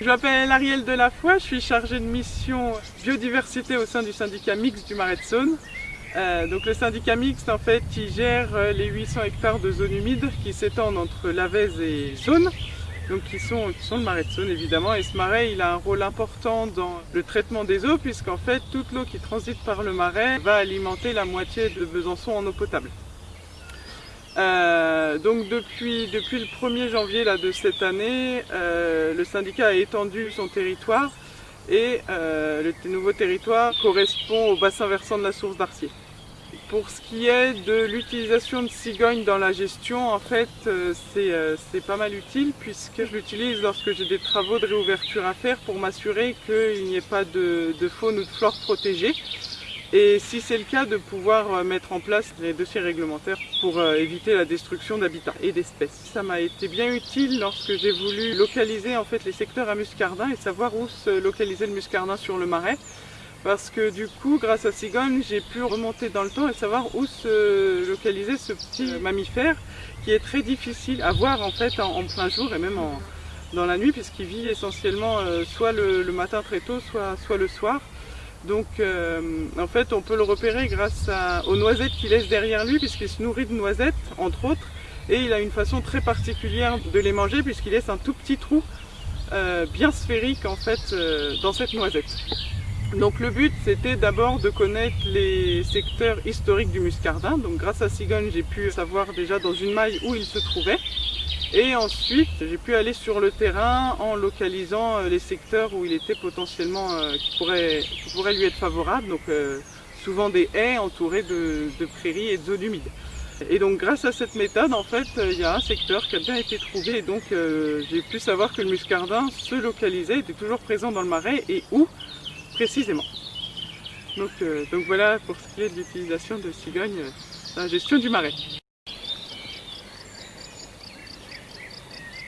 Je m'appelle Ariel Delafoy, je suis chargée de mission biodiversité au sein du syndicat mixte du Marais de Saône. Euh, donc le syndicat mixte en fait il gère euh, les 800 hectares de zones humides qui s'étendent entre Lavez et Saône donc qui sont, qui sont le marais de Saône évidemment et ce marais il a un rôle important dans le traitement des eaux puisqu'en fait toute l'eau qui transite par le marais va alimenter la moitié de Besançon en eau potable. Euh, donc depuis, depuis le 1er janvier là, de cette année, euh, le syndicat a étendu son territoire et euh, le nouveau territoire correspond au bassin versant de la source d'Arcier. Pour ce qui est de l'utilisation de cigogne dans la gestion, en fait, euh, euh, c'est pas mal utile puisque je l'utilise lorsque j'ai des travaux de réouverture à faire pour m'assurer qu'il n'y ait pas de, de faune ou de flore protégée et si c'est le cas de pouvoir euh, mettre en place les dossiers réglementaires pour euh, éviter la destruction d'habitats et d'espèces. Ça m'a été bien utile lorsque j'ai voulu localiser en fait les secteurs à muscardin et savoir où se localiser le muscardin sur le marais parce que du coup, grâce à Cigogne, j'ai pu remonter dans le temps et savoir où se localiser ce petit mammifère qui est très difficile à voir en fait en, plein jour et même dans la nuit puisqu'il vit essentiellement euh, soit le, matin très tôt, soit le soir. Donc euh, en fait on peut le repérer grâce aux noisettes qu'il laisse derrière lui puisqu'il se nourrit de noisettes entre autres et il a une façon très particulière de les manger puisqu'il laisse un tout petit trou euh, bien sphérique en fait euh, dans cette noisette. Donc le but c'était d'abord de connaître les secteurs historiques du muscardin. Donc grâce à Cigogne j'ai pu savoir déjà dans une maille où il se trouvait. Et ensuite, j'ai pu aller sur le terrain en localisant euh, les secteurs où il était potentiellement, euh, qui, pourraient, lui être favorables, donc euh, souvent des haies entourées de, prairies et de zones humides. Et donc grâce à cette méthode, en fait, il y a un secteur qui a bien été trouvé et donc j'ai pu savoir que le muscardin se localisait, était toujours présent dans le marais et où précisément. Donc, donc voilà pour ce qui est de l'utilisation de cigogne dans la gestion du marais.